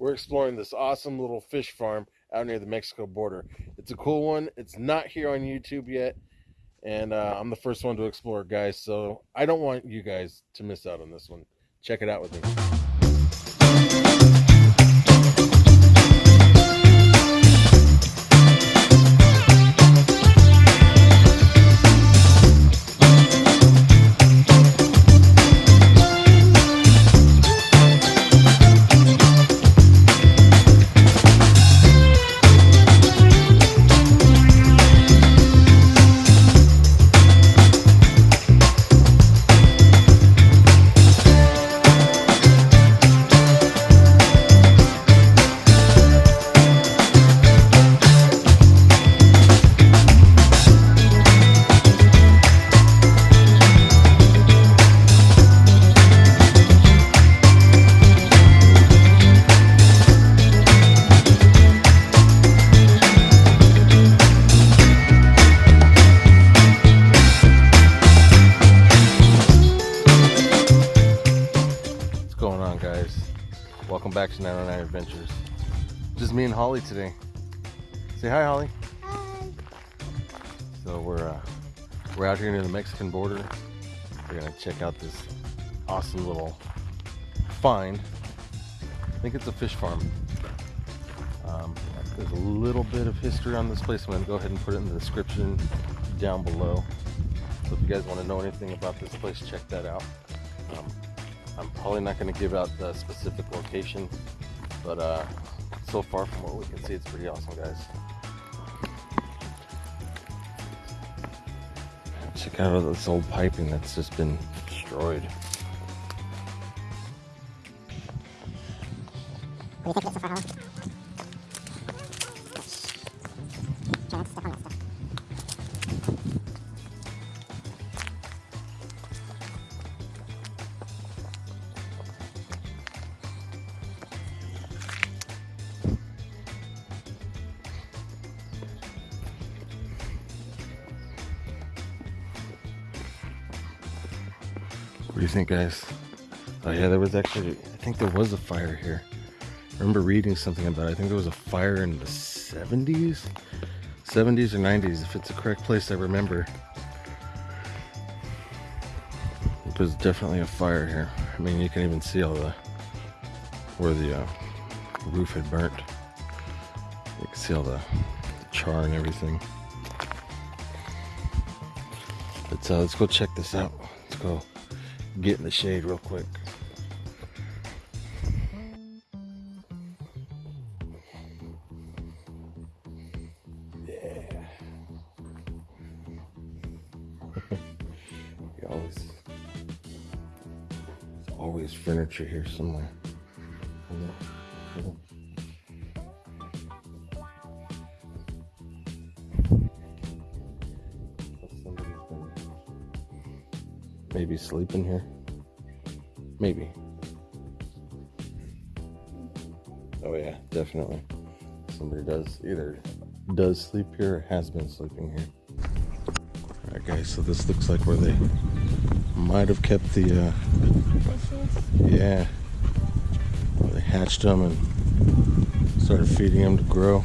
we're exploring this awesome little fish farm out near the Mexico border. It's a cool one. It's not here on YouTube yet, and uh, I'm the first one to explore, guys. So I don't want you guys to miss out on this one. Check it out with me. Welcome back to 909 Adventures. Just me and Holly today. Say hi, Holly. Hi. So we're uh, we're out here near the Mexican border. We're gonna check out this awesome little find. I think it's a fish farm. Um, there's a little bit of history on this place. I'm gonna go ahead and put it in the description down below. So if you guys want to know anything about this place, check that out. Um, I'm probably not going to give out the specific location, but uh, so far from what we can see, it's pretty awesome, guys. Check out all this old piping that's just been destroyed. What do you think so far, What do you think, guys? Oh yeah, there was actually, I think there was a fire here. I remember reading something about it. I think there was a fire in the 70s? 70s or 90s, if it's the correct place I remember. There's definitely a fire here. I mean, you can even see all the, where the uh, roof had burnt. You can see all the, char and everything. Let's, uh, let's go check this out. Let's go get in the shade real quick. Yeah. always, always furniture here somewhere. Maybe sleeping here. Maybe. Oh yeah, definitely. Somebody does either does sleep here or has been sleeping here. Alright guys, so this looks like where they might have kept the uh yeah. Where they hatched them and started feeding them to grow.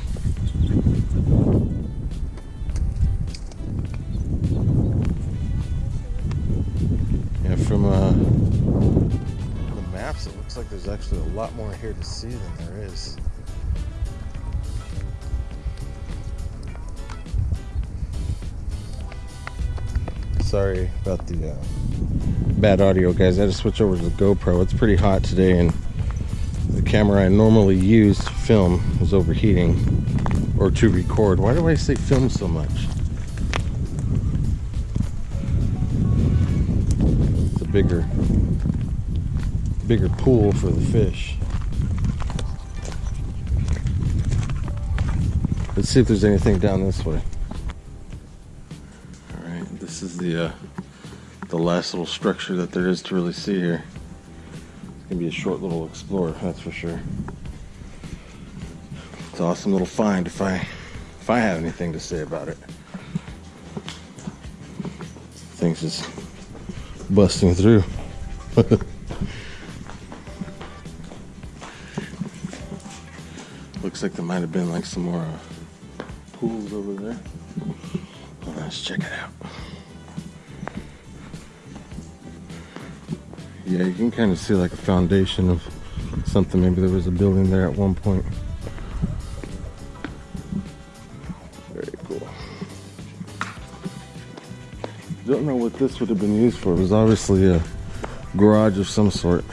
There's actually a lot more here to see than there is. Sorry about the uh, bad audio, guys. I had to switch over to the GoPro. It's pretty hot today, and the camera I normally use to film was overheating or to record. Why do I say film so much? It's a bigger, bigger pool for the fish. Let's see if there's anything down this way. All right, this is the uh, the last little structure that there is to really see here. It's gonna be a short little explore, that's for sure. It's an awesome little find if I if I have anything to say about it. Things just busting through. Looks like there might have been like some more uh, pools over there. Well, let's check it out. Yeah, you can kind of see like a foundation of something. Maybe there was a building there at one point. Very cool. Don't know what this would have been used for. It was obviously a garage of some sort.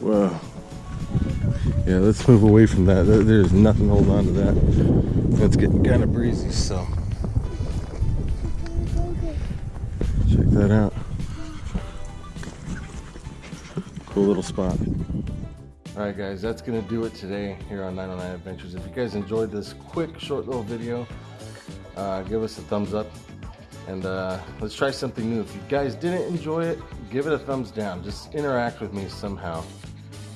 Wow. Yeah, let's move away from that. There's nothing holding on to that. It's getting kind of breezy, so check that out. Cool little spot. All right, guys, that's gonna do it today here on 909 Adventures. If you guys enjoyed this quick, short little video, uh, give us a thumbs up and uh, let's try something new. If you guys didn't enjoy it, give it a thumbs down. Just interact with me somehow.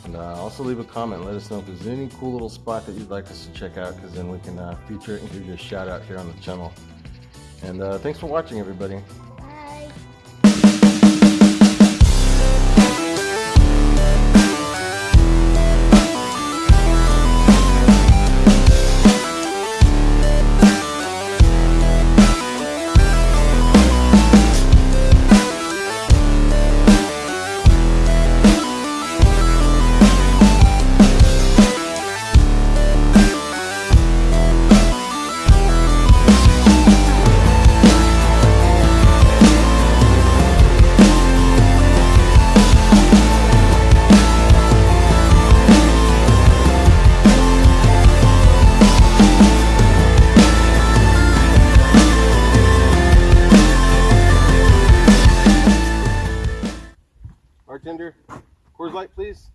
And uh, also leave a comment. Let us know if there's any cool little spot that you'd like us to check out because then we can uh, feature it and give you a shout out here on the channel. And uh, thanks for watching, everybody. Light, please.